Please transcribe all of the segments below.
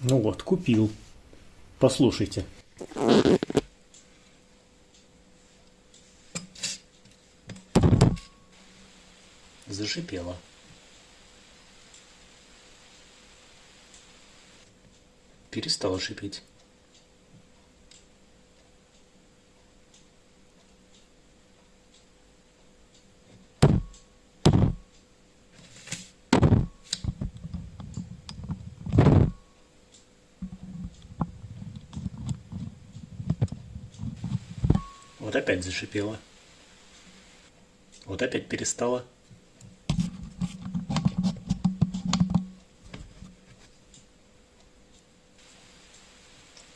Ну вот, купил. Послушайте. Зашипело. Перестало шипеть. Вот опять зашипело. Вот опять перестало.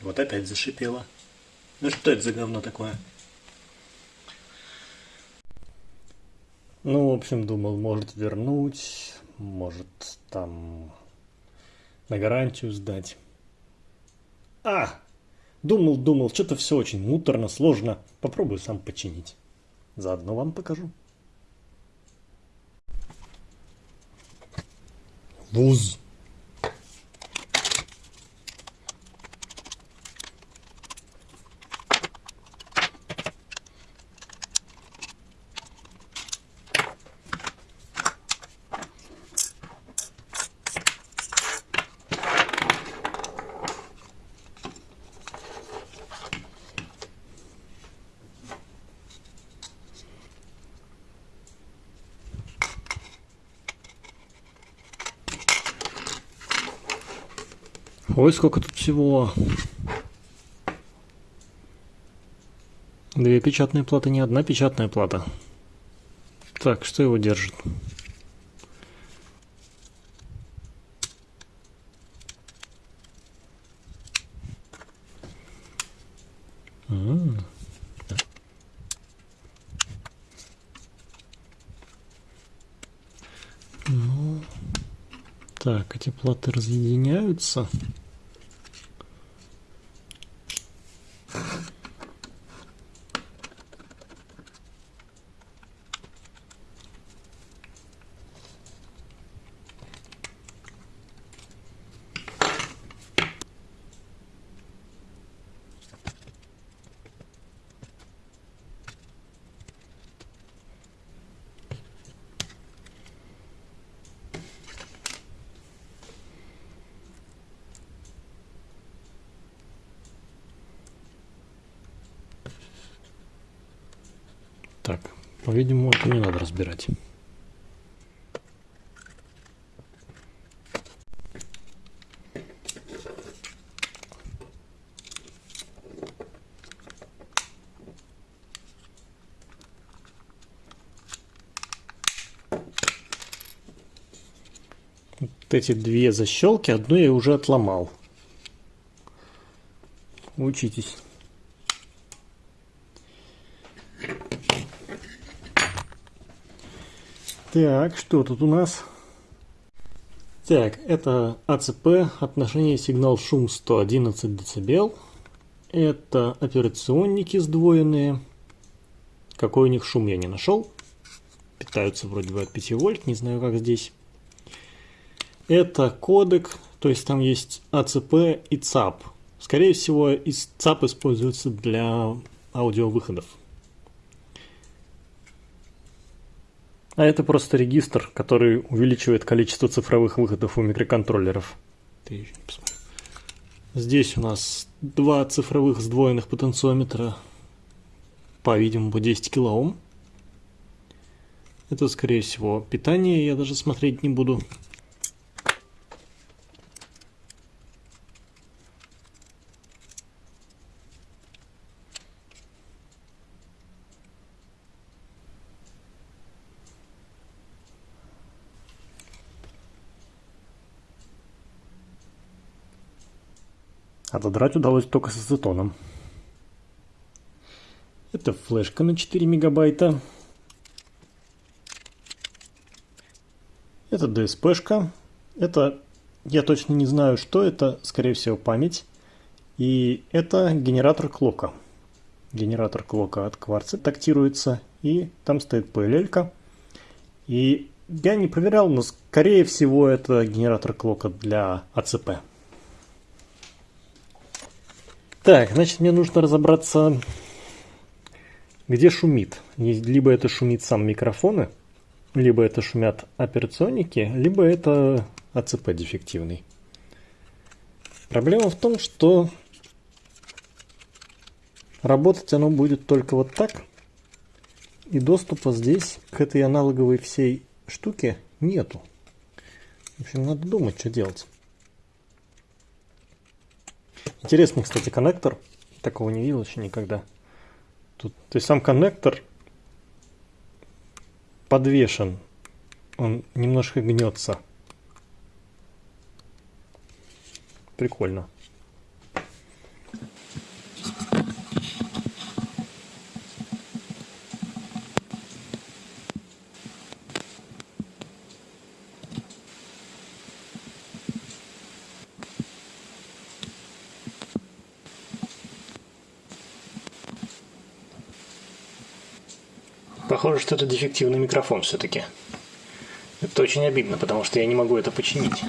Вот опять зашипело. Ну что это за говно такое? Ну, в общем, думал, может вернуть, может там на гарантию сдать. А! Думал, думал, что-то все очень муторно, сложно. Попробую сам починить. Заодно вам покажу. Вуз. Ой, сколько тут всего. Две печатные платы, не одна печатная плата. Так, что его держит? А. Ну, так, эти платы разъединяются. Так, по-видимому, это не надо разбирать. Вот эти две защелки, одну я уже отломал. Учитесь. Так, что тут у нас? Так, это АЦП, отношение сигнал-шум 111 дБ. Это операционники сдвоенные. Какой у них шум я не нашел. Питаются вроде бы от 5 вольт, не знаю как здесь. Это кодек, то есть там есть АЦП и ЦАП. Скорее всего, ЦАП используется для аудиовыходов. А это просто регистр, который увеличивает количество цифровых выходов у микроконтроллеров. Здесь у нас два цифровых сдвоенных потенциометра, по-видимому, 10 килоом. Это, скорее всего, питание, я даже смотреть не буду. Отодрать удалось только с ацетоном. Это флешка на 4 мегабайта. Это DSP-шка. Это, я точно не знаю, что это, скорее всего, память. И это генератор клока. Генератор клока от кварца тактируется. И там стоит PLL. -ка. И я не проверял, но скорее всего это генератор клока для АЦП. Так, значит, мне нужно разобраться, где шумит. Либо это шумит сам микрофоны, либо это шумят операционники, либо это АЦП дефективный. Проблема в том, что работать оно будет только вот так, и доступа здесь к этой аналоговой всей штуке нету. В общем, надо думать, что делать. Интересный, кстати, коннектор. Такого не видел еще никогда. Тут, то есть сам коннектор подвешен. Он немножко гнется. Прикольно. Похоже, что это дефективный микрофон все-таки. Это очень обидно, потому что я не могу это починить.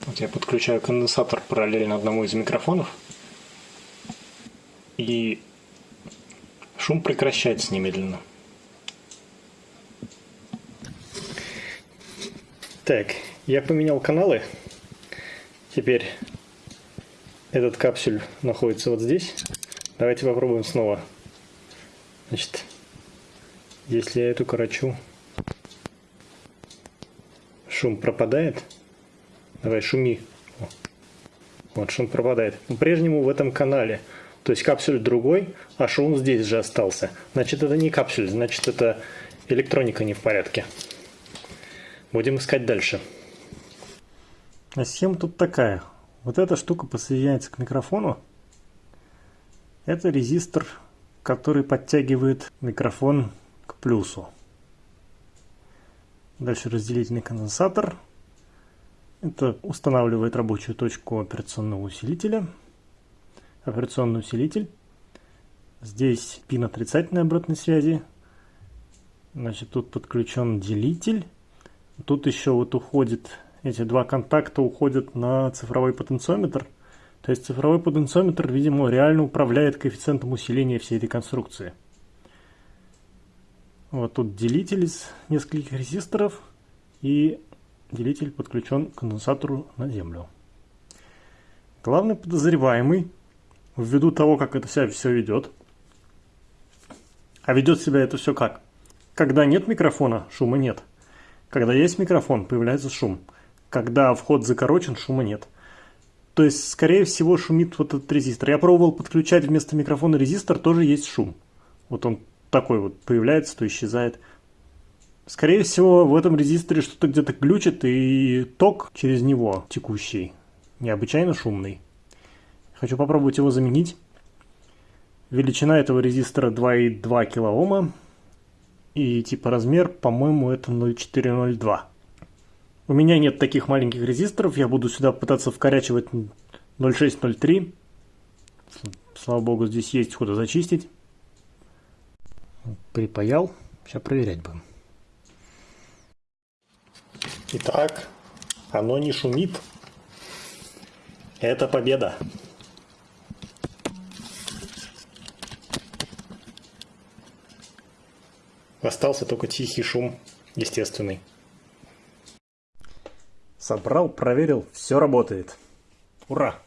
Вот я подключаю конденсатор параллельно одному из микрофонов. И шум прекращается немедленно. Так, я поменял каналы. Теперь этот капсюль находится вот здесь. Давайте попробуем снова. Значит, если я эту корочу, шум пропадает. Давай, шуми. Вот шум пропадает. По-прежнему в этом канале. То есть капсюль другой, а шум здесь же остался. Значит, это не капсюль, значит, это электроника не в порядке. Будем искать дальше. А схема тут такая. Вот эта штука подсоединяется к микрофону. Это резистор, который подтягивает микрофон к плюсу. Дальше разделительный конденсатор. Это устанавливает рабочую точку операционного усилителя. Операционный усилитель. Здесь пин отрицательной обратной связи. Значит, тут подключен делитель. Тут еще вот уходит эти два контакта уходят на цифровой потенциометр. То есть цифровой потенциометр, видимо, реально управляет коэффициентом усиления всей этой конструкции. Вот тут делитель из нескольких резисторов и делитель подключен к конденсатору на землю. Главный подозреваемый, ввиду того, как это себя все ведет, а ведет себя это все как? Когда нет микрофона, шума нет. Когда есть микрофон, появляется шум когда вход закорочен, шума нет. То есть, скорее всего, шумит вот этот резистор. Я пробовал подключать вместо микрофона резистор, тоже есть шум. Вот он такой вот появляется, то исчезает. Скорее всего, в этом резисторе что-то где-то глючит, и ток через него текущий необычайно шумный. Хочу попробовать его заменить. Величина этого резистора 2,2 кОм. И типа размер, по-моему, это 0,402. У меня нет таких маленьких резисторов, я буду сюда пытаться вкорячивать 0.6.0.3. Слава богу, здесь есть куда зачистить. Припаял, сейчас проверять будем. Итак, оно не шумит. Это победа. Остался только тихий шум, естественный. Собрал, проверил, все работает. Ура!